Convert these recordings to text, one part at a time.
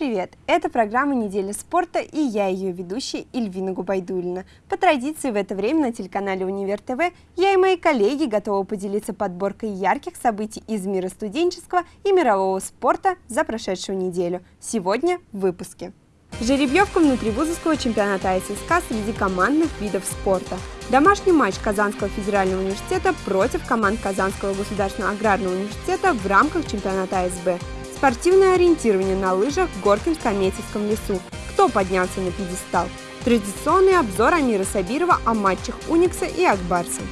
Привет! Это программа «Неделя спорта» и я ее ведущая Ильвина Губайдулина. По традиции в это время на телеканале «Универ ТВ» я и мои коллеги готовы поделиться подборкой ярких событий из мира студенческого и мирового спорта за прошедшую неделю. Сегодня в выпуске. Жеребьевка внутривузовского чемпионата АССК среди командных видов спорта. Домашний матч Казанского федерального университета против команд Казанского государственного аграрного университета в рамках чемпионата АСБ. Спортивное ориентирование на лыжах в Горкинско-Метьевском лесу. Кто поднялся на пьедестал? Традиционный обзор Амира Сабирова о матчах Уникса и Акбарса.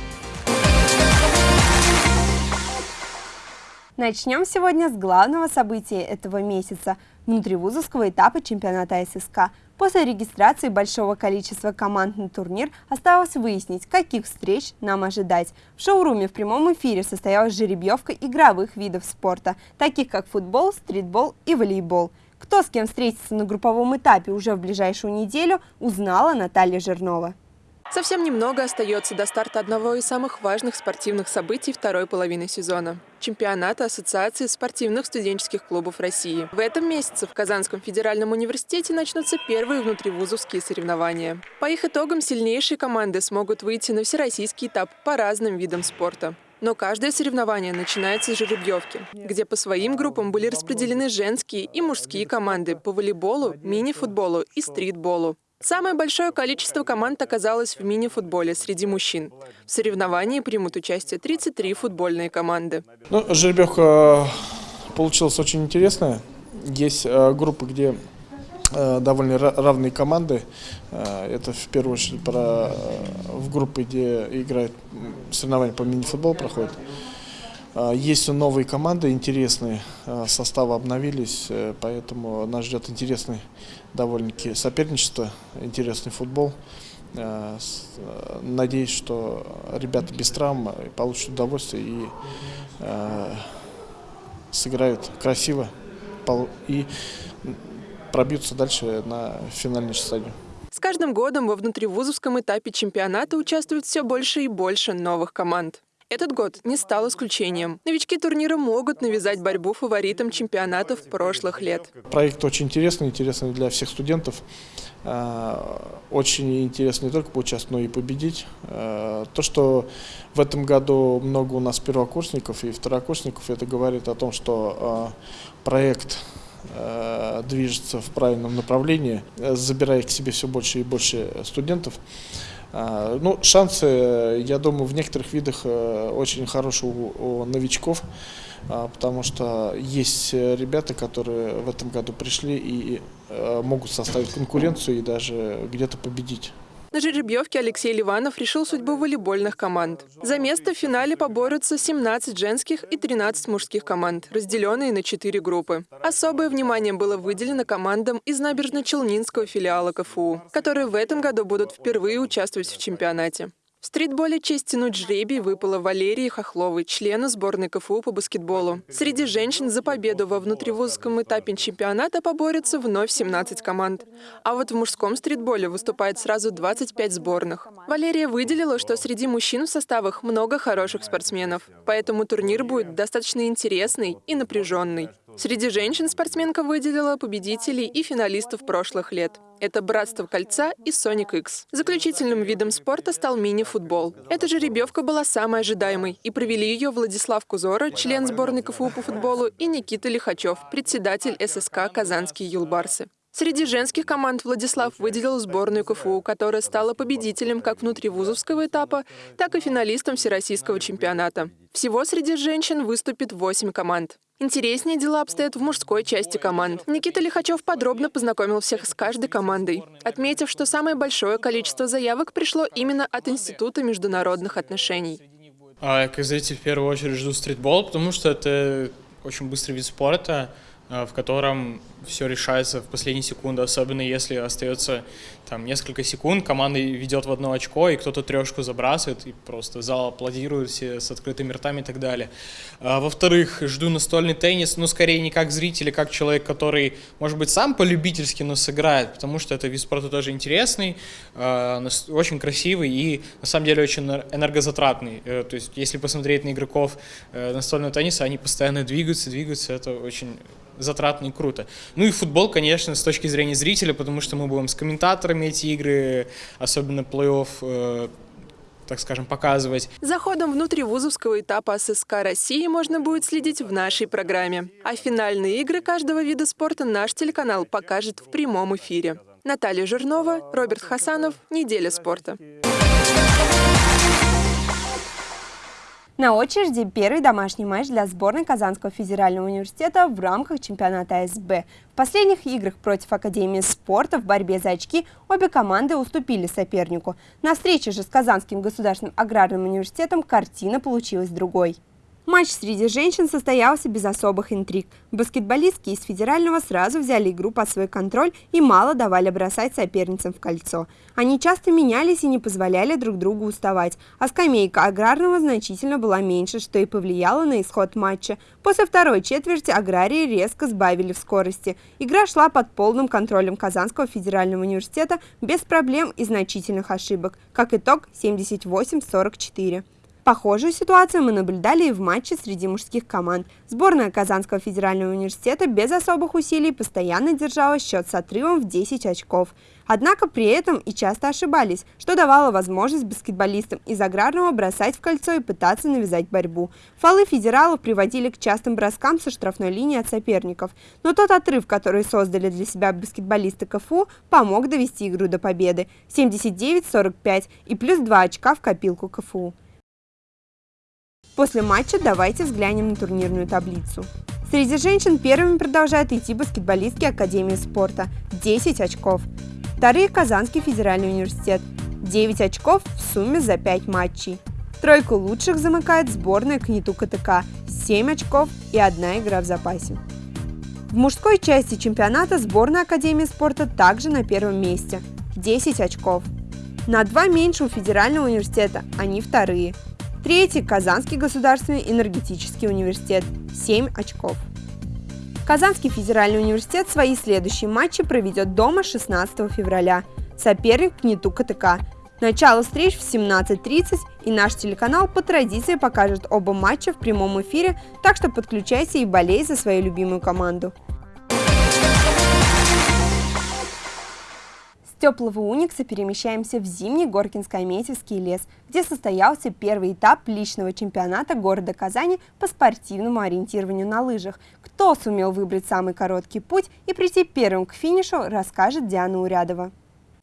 Начнем сегодня с главного события этого месяца – внутривузовского этапа чемпионата ССК. После регистрации большого количества команд на турнир осталось выяснить, каких встреч нам ожидать. В шоуруме в прямом эфире состоялась жеребьевка игровых видов спорта, таких как футбол, стритбол и волейбол. Кто с кем встретится на групповом этапе уже в ближайшую неделю, узнала Наталья Жирнова. Совсем немного остается до старта одного из самых важных спортивных событий второй половины сезона – чемпионата Ассоциации спортивных студенческих клубов России. В этом месяце в Казанском федеральном университете начнутся первые внутривузовские соревнования. По их итогам сильнейшие команды смогут выйти на всероссийский этап по разным видам спорта. Но каждое соревнование начинается с жеребьевки, где по своим группам были распределены женские и мужские команды по волейболу, мини-футболу и стритболу. Самое большое количество команд оказалось в мини-футболе среди мужчин. В соревновании примут участие 33 футбольные команды. Ну, жеребьевка получилась очень интересная. Есть э, группы, где э, довольно равные команды. Э, это в первую очередь про, в группы, где играют соревнования по мини-футболу проходят. Есть новые команды интересные, составы обновились, поэтому нас ждет интересный довольно-таки соперничество, интересный футбол. Э, э, надеюсь, что ребята без травм получат удовольствие и э, сыграют красиво и пробьются дальше на финальную стадию. С каждым годом во внутривузовском этапе чемпионата участвует все больше и больше новых команд. Этот год не стал исключением. Новички турнира могут навязать борьбу фаворитам чемпионатов прошлых лет. Проект очень интересный, интересный для всех студентов. А, очень интересно не только поучаствовать, но и победить. А, то, что в этом году много у нас первокурсников и второкурсников, это говорит о том, что а, проект движется в правильном направлении, забирая к себе все больше и больше студентов. А, ну, шансы, я думаю, в некоторых видах э, очень хорошие у, новичков, а, потому что есть ребята, которые в этом году пришли и э, могут составить конкуренцию и даже где-то победить. На жеребьевке Алексей Ливанов решил судьбу волейбольных команд. За место в финале поборются 17 женских и 13 мужских команд, разделенные на 4 группы. Особое внимание было выделено командам из набережно-челнинского филиала КФУ, которые в этом году будут впервые участвовать в чемпионате. В стритболе честь тянуть жребий выпала Валерии Хохловой, члену сборной КФУ по баскетболу. Среди женщин за победу во внутривузовском этапе чемпионата поборются вновь 17 команд. А вот в мужском стритболе выступает сразу 25 сборных. Валерия выделила, что среди мужчин в составах много хороших спортсменов, поэтому турнир будет достаточно интересный и напряженный. Среди женщин спортсменка выделила победителей и финалистов прошлых лет. Это «Братство кольца» и «Соник X». Заключительным видом спорта стал мини-футбол. Эта жеребьевка была самой ожидаемой, и провели ее Владислав Кузора, член сборной КФУ по футболу, и Никита Лихачев, председатель ССК «Казанские юлбарсы». Среди женских команд Владислав выделил сборную КФУ, которая стала победителем как внутривузовского этапа, так и финалистом Всероссийского чемпионата. Всего среди женщин выступит 8 команд. Интереснее дела обстоят в мужской части команд. Никита Лихачев подробно познакомил всех с каждой командой, отметив, что самое большое количество заявок пришло именно от Института международных отношений. А, как зритель в первую очередь жду стритбол, потому что это очень быстрый вид спорта, в котором все решается в последние секунды, особенно если остается там несколько секунд, команда ведет в одно очко, и кто-то трешку забрасывает, и просто зал аплодирует все с открытыми ртами и так далее. А, Во-вторых, жду настольный теннис, ну, скорее не как зритель, а как человек, который, может быть, сам по-любительски, но сыграет, потому что это вид спорта тоже интересный, а, очень красивый и, на самом деле, очень энергозатратный. Э, то есть, если посмотреть на игроков э, настольного тенниса, они постоянно двигаются, двигаются, это очень затратно и круто. Ну и футбол, конечно, с точки зрения зрителя, потому что мы будем с комментаторами эти игры, особенно плей-офф, э, так скажем, показывать. За ходом внутривузовского этапа ССК России можно будет следить в нашей программе. А финальные игры каждого вида спорта наш телеканал покажет в прямом эфире. Наталья Жирнова, Роберт Хасанов, «Неделя спорта». На очереди первый домашний матч для сборной Казанского федерального университета в рамках чемпионата СБ. В последних играх против Академии спорта в борьбе за очки обе команды уступили сопернику. На встрече же с Казанским государственным аграрным университетом картина получилась другой. Матч среди женщин состоялся без особых интриг. Баскетболистки из федерального сразу взяли игру под свой контроль и мало давали бросать соперницам в кольцо. Они часто менялись и не позволяли друг другу уставать, а скамейка аграрного значительно была меньше, что и повлияло на исход матча. После второй четверти аграрии резко сбавили в скорости. Игра шла под полным контролем Казанского федерального университета без проблем и значительных ошибок. Как итог 78-44. Похожую ситуацию мы наблюдали и в матче среди мужских команд. Сборная Казанского федерального университета без особых усилий постоянно держала счет с отрывом в 10 очков. Однако при этом и часто ошибались, что давало возможность баскетболистам из аграрного бросать в кольцо и пытаться навязать борьбу. Фолы федералов приводили к частым броскам со штрафной линии от соперников. Но тот отрыв, который создали для себя баскетболисты КФУ, помог довести игру до победы. 79-45 и плюс 2 очка в копилку КФУ. После матча давайте взглянем на турнирную таблицу. Среди женщин первыми продолжают идти баскетболистки Академии спорта – 10 очков. Вторые – Казанский федеральный университет – 9 очков в сумме за 5 матчей. Тройку лучших замыкает сборная КНИТУ КТК – 7 очков и одна игра в запасе. В мужской части чемпионата сборная Академии спорта также на первом месте – 10 очков. На два меньше у Федерального университета, они вторые – Третий – Казанский государственный энергетический университет – 7 очков. Казанский федеральный университет свои следующие матчи проведет дома 16 февраля. Соперник – КНИТУ КТК. Начало встреч в 17.30 и наш телеканал по традиции покажет оба матча в прямом эфире, так что подключайся и болей за свою любимую команду. Теплого Уникса перемещаемся в зимний Горкинско-Аметьевский лес, где состоялся первый этап личного чемпионата города Казани по спортивному ориентированию на лыжах. Кто сумел выбрать самый короткий путь и прийти первым к финишу, расскажет Диана Урядова.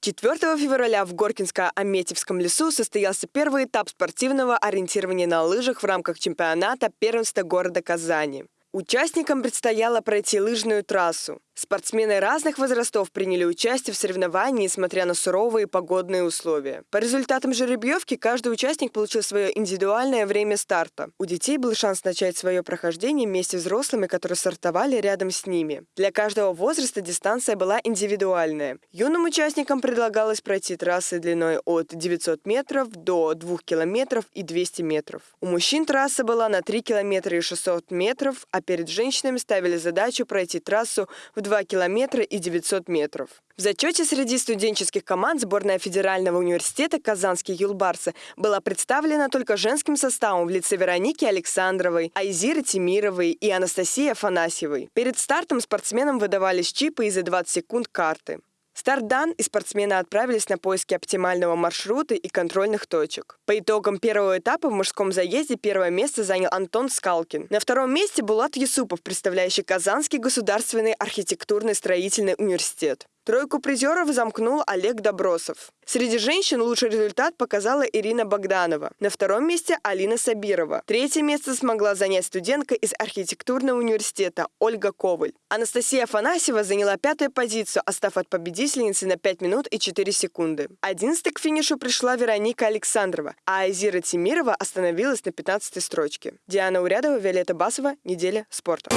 4 февраля в Горкинско-Аметьевском лесу состоялся первый этап спортивного ориентирования на лыжах в рамках чемпионата первенства города Казани. Участникам предстояло пройти лыжную трассу. Спортсмены разных возрастов приняли участие в соревновании, несмотря на суровые погодные условия. По результатам жеребьевки каждый участник получил свое индивидуальное время старта. У детей был шанс начать свое прохождение вместе с взрослыми, которые стартовали рядом с ними. Для каждого возраста дистанция была индивидуальная. Юным участникам предлагалось пройти трассы длиной от 900 метров до 2 километров и 200 метров. У мужчин трасса была на 3 километра и 600 метров, а перед женщинами ставили задачу пройти трассу в 2 километра и 900 метров. В зачете среди студенческих команд сборная Федерального университета «Казанские юлбарсы» была представлена только женским составом в лице Вероники Александровой, Айзиры Тимировой и Анастасии Афанасьевой. Перед стартом спортсменам выдавались чипы и за 20 секунд карты. Старт дан, и спортсмены отправились на поиски оптимального маршрута и контрольных точек. По итогам первого этапа в мужском заезде первое место занял Антон Скалкин. На втором месте Булат Юсупов, представляющий Казанский государственный архитектурный строительный университет. Тройку призеров замкнул Олег Добросов. Среди женщин лучший результат показала Ирина Богданова. На втором месте Алина Сабирова. Третье место смогла занять студентка из архитектурного университета Ольга Коваль. Анастасия Афанасьева заняла пятую позицию, остав от победительницы на 5 минут и 4 секунды. Одиннадцатой к финишу пришла Вероника Александрова, а Айзира Тимирова остановилась на 15 строчке. Диана Урядова, Виолетта Басова. Неделя спорта.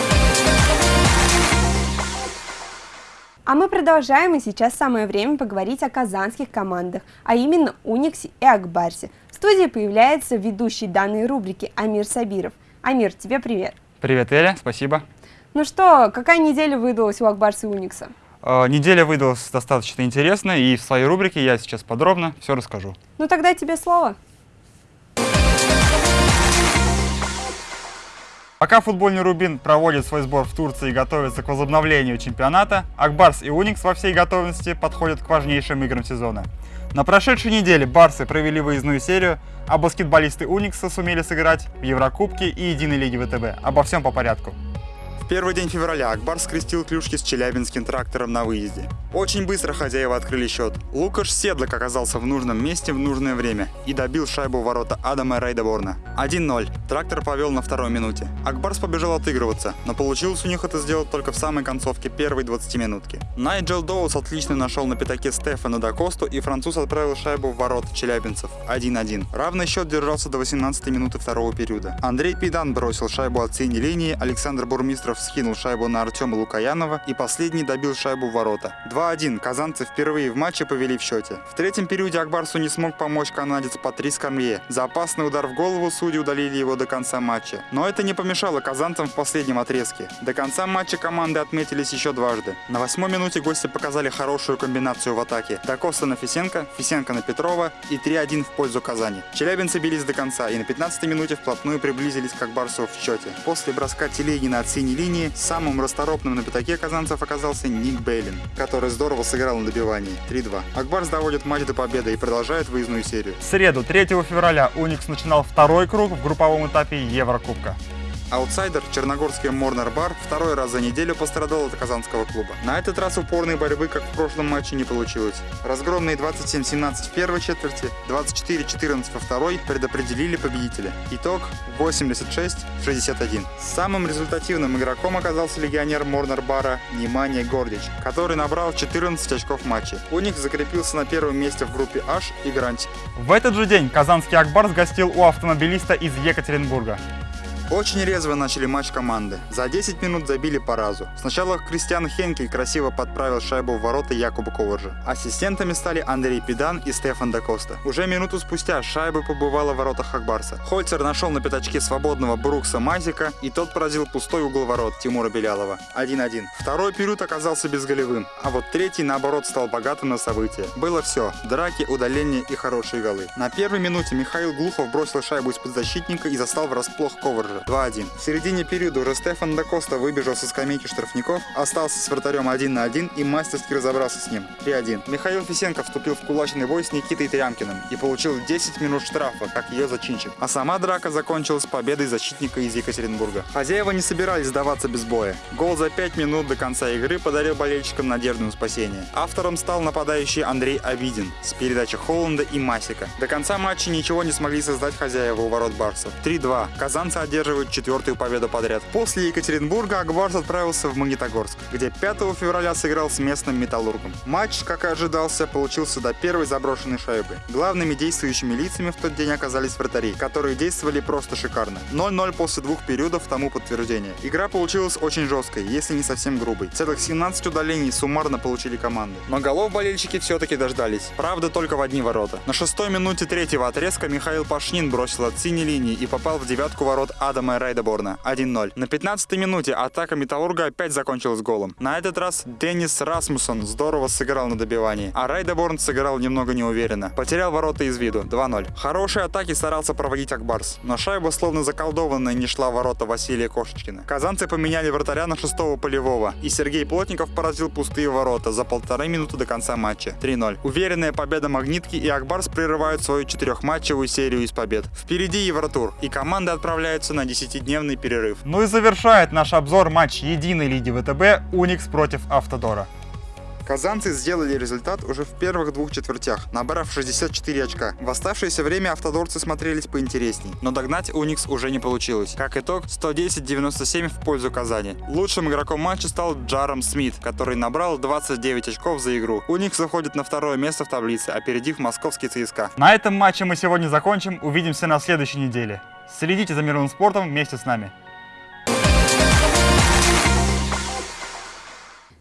А мы продолжаем, и сейчас самое время поговорить о казанских командах, а именно Униксе и Акбарсе. В студии появляется ведущий данной рубрики Амир Сабиров. Амир, тебе привет. Привет, Эля, спасибо. Ну что, какая неделя выдалась у Акбарса и Уникса? Э, неделя выдалась достаточно интересная, и в своей рубрике я сейчас подробно все расскажу. Ну тогда тебе слово. Пока футбольный Рубин проводит свой сбор в Турции и готовится к возобновлению чемпионата, Акбарс и Уникс во всей готовности подходят к важнейшим играм сезона. На прошедшей неделе барсы провели выездную серию, а баскетболисты Уникса сумели сыграть в Еврокубке и Единой лиге ВТБ. Обо всем по порядку первый день февраля Акбар скрестил клюшки с челябинским трактором на выезде. Очень быстро хозяева открыли счет. Лукаш Седлок оказался в нужном месте в нужное время и добил шайбу в ворота Адама Рейдеборна. 1-0. Трактор повел на второй минуте. Акбарс побежал отыгрываться, но получилось у них это сделать только в самой концовке первой 20 минутки. Найджел Доус отлично нашел на пятаке Стефана Дакосту и француз отправил шайбу в ворота челябинцев 1-1. Равный счет держался до 18 минуты второго периода. Андрей Пидан бросил шайбу от синей линии, Александр Бурмистров Сидоров скинул шайбу на Артема Лукаянова и последний добил шайбу в ворота. 2-1. Казанцы впервые в матче повели в счете. В третьем периоде Акбарсу не смог помочь канадец Патрис Кармье. За опасный удар в голову судьи удалили его до конца матча. Но это не помешало казанцам в последнем отрезке. До конца матча команды отметились еще дважды. На восьмой минуте гости показали хорошую комбинацию в атаке. Дакоста на Фисенко, Фисенко на Петрова и 3-1 в пользу Казани. Челябинцы бились до конца и на 15 минуте вплотную приблизились к Акбарсу в счете. После броска Телегина от синей линии самым расторопным на пятаке казанцев оказался Ник Бейлин, который здорово сыграл на добивании 3-2. Акбарс доводит матч до победы и продолжает выездную серию. В среду, 3 февраля, Уникс начинал второй круг в групповом этапе Еврокубка. Аутсайдер Черногорский Морнер Бар второй раз за неделю пострадал от казанского клуба. На этот раз упорной борьбы, как в прошлом матче, не получилось. Разгромные 27-17 в первой четверти, 24-14 во второй предопределили победителя. Итог 86-61. Самым результативным игроком оказался легионер Морнер Бара Немания Гордич, который набрал 14 очков в матче. У них закрепился на первом месте в группе H и Гранти. В этот же день казанский Акбар сгостил у автомобилиста из Екатеринбурга. Очень резво начали матч команды. За 10 минут забили по разу. Сначала Кристиан Хенкель красиво подправил шайбу в ворота Якуба Коваржа. Ассистентами стали Андрей Педан и Стефан Дакоста. Уже минуту спустя шайба побывала в воротах Хакбарса. Хольцер нашел на пятачке свободного Брукса Мазика, и тот поразил пустой угол ворот Тимура Белялова. 1-1. Второй период оказался безголевым, а вот третий, наоборот, стал богатым на события. Было все. Драки, удаления и хорошие голы. На первой минуте Михаил Глухов бросил шайбу из-под защитника и застал врасплох Коваржа. 2-1. В середине периода уже Стефан Дакоста выбежал со скамейки штрафников, остался с вратарем 1 на 1 и мастерски разобрался с ним. 3-1. Михаил Фисенко вступил в кулачный бой с Никитой Трямкиным и получил 10 минут штрафа, как ее зачинщик. А сама драка закончилась победой защитника из Екатеринбурга. Хозяева не собирались сдаваться без боя. Гол за 5 минут до конца игры подарил болельщикам надежду на спасение. Автором стал нападающий Андрей Авидин с передачи Холланда и Масика. До конца матча ничего не смогли создать хозяева у ворот Барсов. 3-2. Казанцы одерживают одерживают четвертую победу подряд. После Екатеринбурга Акбарс отправился в Магнитогорск, где 5 февраля сыграл с местным «Металлургом». Матч, как и ожидался, получился до первой заброшенной шайбы. Главными действующими лицами в тот день оказались вратари, которые действовали просто шикарно. 0-0 после двух периодов тому подтверждение. Игра получилась очень жесткой, если не совсем грубой. Целых 17 удалений суммарно получили команды. Но голов болельщики все-таки дождались. Правда, только в одни ворота. На шестой минуте третьего отрезка Михаил Пашнин бросил от синей линии и попал в девятку ворот Ада Адама Райдеборна 1-0. На 15-й минуте атака Металлурга опять закончилась голом. На этот раз Деннис Расмусон здорово сыграл на добивании, а Райдеборн сыграл немного неуверенно. Потерял ворота из виду 2-0. Хорошие атаки старался проводить Акбарс, но шайба словно заколдованная не шла в ворота Василия Кошечкина. Казанцы поменяли вратаря на шестого полевого, и Сергей Плотников поразил пустые ворота за полторы минуты до конца матча 3-0. Уверенная победа Магнитки и Акбарс прерывают свою четырехматчевую серию из побед. Впереди Евротур, и команды отправляются на 10-дневный перерыв. Ну и завершает наш обзор матч единой лиги ВТБ Уникс против Автодора. Казанцы сделали результат уже в первых двух четвертях, набрав 64 очка. В оставшееся время автодорцы смотрелись поинтересней, но догнать Уникс уже не получилось. Как итог, 110-97 в пользу Казани. Лучшим игроком матча стал Джаром Смит, который набрал 29 очков за игру. Уникс заходит на второе место в таблице, опередив московский ЦСКА. На этом матче мы сегодня закончим. Увидимся на следующей неделе. Следите за мировым спортом вместе с нами.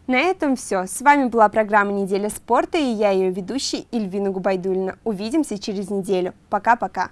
На этом все. С вами была программа «Неделя спорта» и я ее ведущий Ильвина Губайдульна. Увидимся через неделю. Пока-пока.